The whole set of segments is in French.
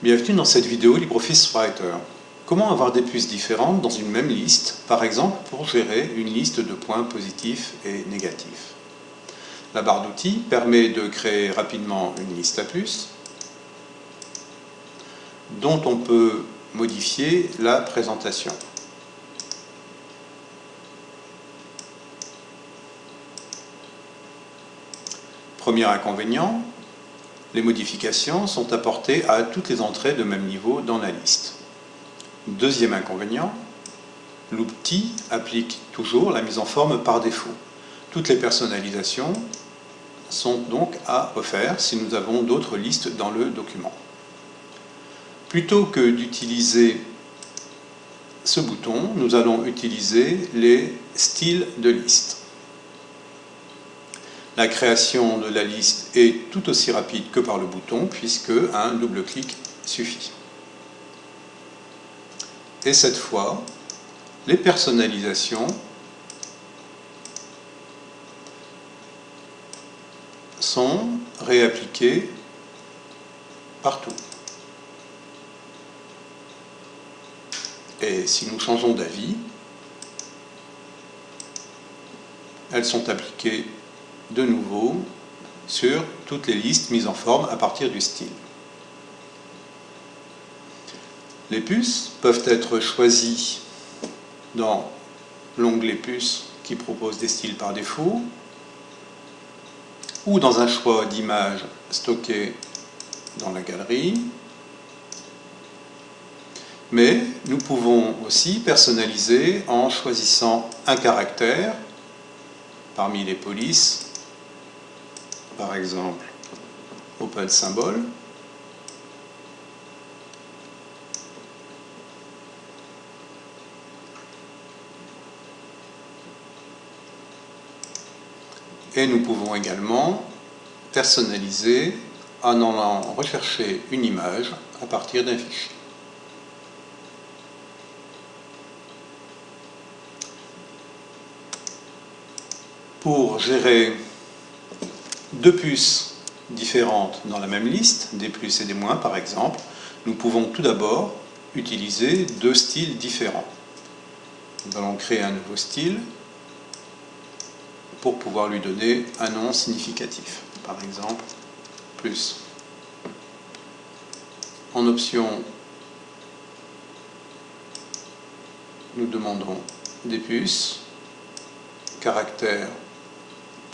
Bienvenue dans cette vidéo LibreOffice Writer. Comment avoir des puces différentes dans une même liste, par exemple pour gérer une liste de points positifs et négatifs? La barre d'outils permet de créer rapidement une liste à puces dont on peut modifier la présentation. Premier inconvénient, les modifications sont apportées à toutes les entrées de même niveau dans la liste. Deuxième inconvénient, l'outil applique toujours la mise en forme par défaut. Toutes les personnalisations sont donc à refaire si nous avons d'autres listes dans le document. Plutôt que d'utiliser ce bouton, nous allons utiliser les styles de liste. La création de la liste est tout aussi rapide que par le bouton puisque un double clic suffit. Et cette fois, les personnalisations sont réappliquées partout. Et si nous changeons d'avis, elles sont appliquées de nouveau sur toutes les listes mises en forme à partir du style. Les puces peuvent être choisies dans l'onglet puces qui propose des styles par défaut ou dans un choix d'image stocké dans la galerie. Mais nous pouvons aussi personnaliser en choisissant un caractère parmi les polices par exemple open symbole et nous pouvons également personnaliser en allant rechercher une image à partir d'un fichier. Pour gérer deux puces différentes dans la même liste, des plus et des moins par exemple, nous pouvons tout d'abord utiliser deux styles différents. Nous allons créer un nouveau style pour pouvoir lui donner un nom significatif. Par exemple, plus. En option, nous demandons des puces, caractère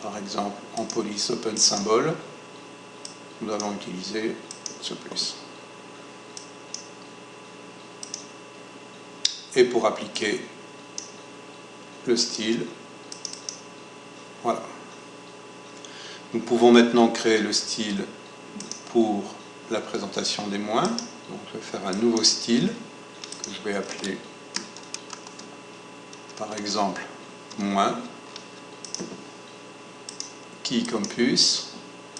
par exemple en police open symbol, nous allons utiliser ce plus. Et pour appliquer le style, voilà. Nous pouvons maintenant créer le style pour la présentation des moins. Donc je vais faire un nouveau style que je vais appeler par exemple moins qui, comme puce,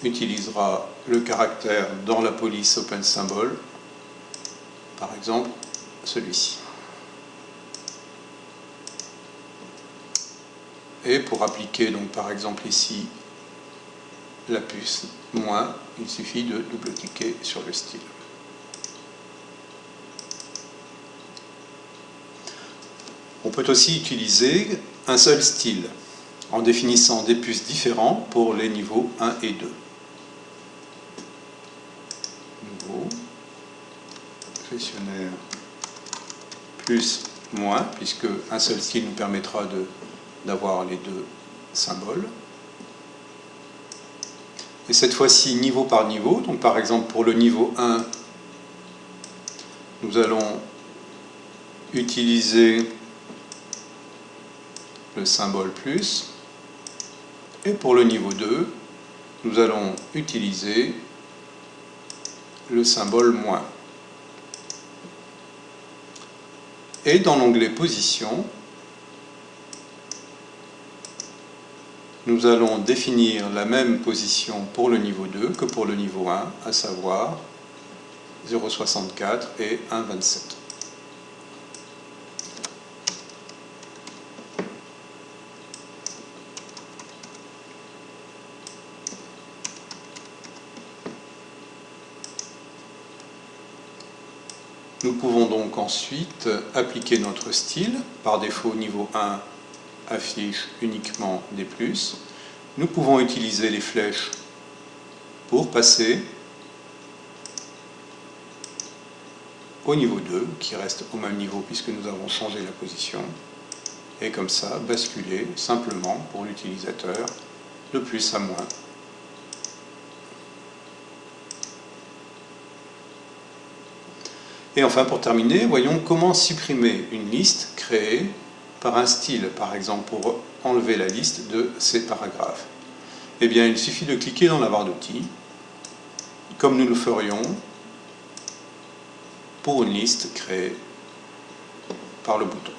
utilisera le caractère dans la police open symbol, par exemple celui-ci. Et pour appliquer, donc par exemple ici, la puce moins, il suffit de double-cliquer sur le style. On peut aussi utiliser un seul style en définissant des puces différents pour les niveaux 1 et 2. Nouveau, gestionnaire plus moins, puisque un seul style nous permettra d'avoir les deux symboles. Et cette fois-ci, niveau par niveau, donc par exemple pour le niveau 1, nous allons utiliser le symbole plus, et pour le niveau 2, nous allons utiliser le symbole moins. Et dans l'onglet Position, nous allons définir la même position pour le niveau 2 que pour le niveau 1, à savoir 0,64 et 1,27. Nous pouvons donc ensuite appliquer notre style. Par défaut, niveau 1 affiche uniquement des plus. Nous pouvons utiliser les flèches pour passer au niveau 2, qui reste au même niveau puisque nous avons changé la position. Et comme ça, basculer simplement pour l'utilisateur de plus à moins. Et enfin, pour terminer, voyons comment supprimer une liste créée par un style, par exemple, pour enlever la liste de ces paragraphes. Eh bien, il suffit de cliquer dans la barre d'outils, comme nous le ferions pour une liste créée par le bouton.